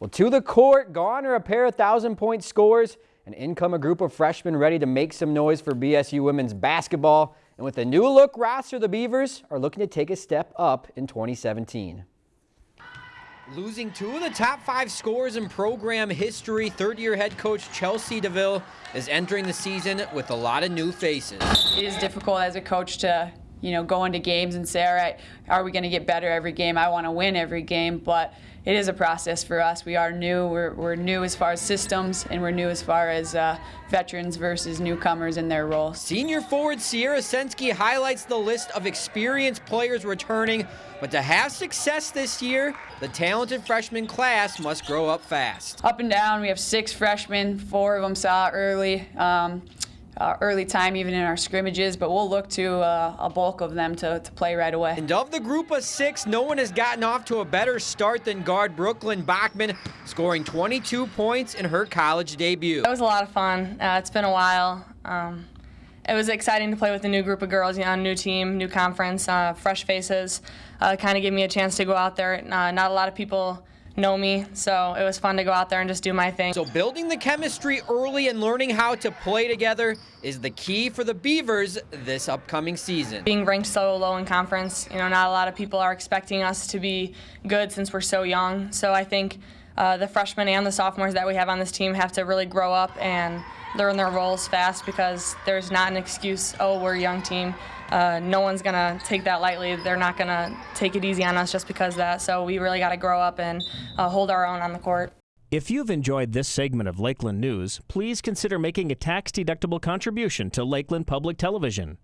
Well, to the court, gone are a pair of thousand point scores, and in come a group of freshmen ready to make some noise for BSU women's basketball. And with a new look roster, the Beavers are looking to take a step up in 2017. Losing two of the top five scores in program history, third year head coach Chelsea DeVille is entering the season with a lot of new faces. It is difficult as a coach to you know, go into games and say, all right, are we going to get better every game? I want to win every game, but it is a process for us. We are new. We're, we're new as far as systems, and we're new as far as uh, veterans versus newcomers in their role. Senior forward Sierra Sensky highlights the list of experienced players returning, but to have success this year, the talented freshman class must grow up fast. Up and down, we have six freshmen. Four of them saw early. Um, uh, early time even in our scrimmages, but we'll look to uh, a bulk of them to, to play right away. And of the group of six, no one has gotten off to a better start than guard Brooklyn Bachman, scoring 22 points in her college debut. It was a lot of fun. Uh, it's been a while. Um, it was exciting to play with a new group of girls, you know, new team, new conference, uh, fresh faces. Uh, kind of gave me a chance to go out there. Uh, not a lot of people know me, so it was fun to go out there and just do my thing. So building the chemistry early and learning how to play together is the key for the Beavers this upcoming season. Being ranked so low in conference, you know, not a lot of people are expecting us to be good since we're so young. So I think uh, the freshmen and the sophomores that we have on this team have to really grow up and learn their roles fast because there's not an excuse, oh, we're a young team. Uh, no one's going to take that lightly. They're not going to take it easy on us just because that. So we really got to grow up and uh, hold our own on the court. If you've enjoyed this segment of Lakeland News, please consider making a tax-deductible contribution to Lakeland Public Television.